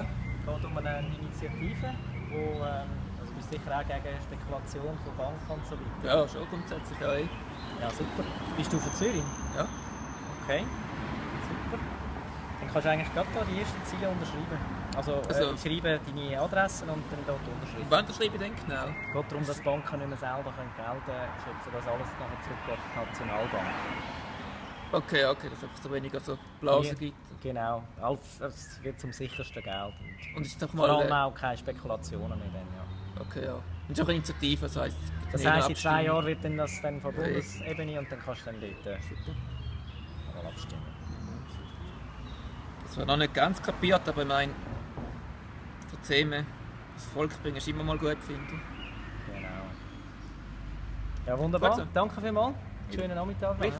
Okay. Es geht um eine Initiative, wo ähm, also bist sicher auch gegen Spekulation von Banken und so weiter. Ja, schon grundsätzlich eh. Ja, super. Bist du von Zürich? Ja. Okay, super. Dann kannst du eigentlich gerade da die ersten Ziele unterschreiben. Also, Also- äh, schreiben deine Adressen und dann dort unterschreiben. Wann schreibe ich denn genau? Es geht darum, dass Banken nicht mehr selber können Geld äh, schöpfen können, dass alles nachher zurück auf die Nationalbank. Okay, okay, dass es einfach so weniger so Blasen gibt. Genau, es wird zum sichersten Geld. Und Und ist doch vor allem mal. auch keine Spekulationen mehr. Dann, ja. Äh, okay, ja. Und es ist auch eine Initiative, das heisst. Das heisst, in zwei. Jahren wird dann das dann von Ja. Bundesebene und dann kannst du dann dort äh, mal abstimmen. Das war noch nicht ganz kapiert, aber ich meine, so Themen das Volk bringen ist immer mal gut, finde ich. Genau. Ja, wunderbar. Gut so. Danke vielmals. Schönen Nachmittag.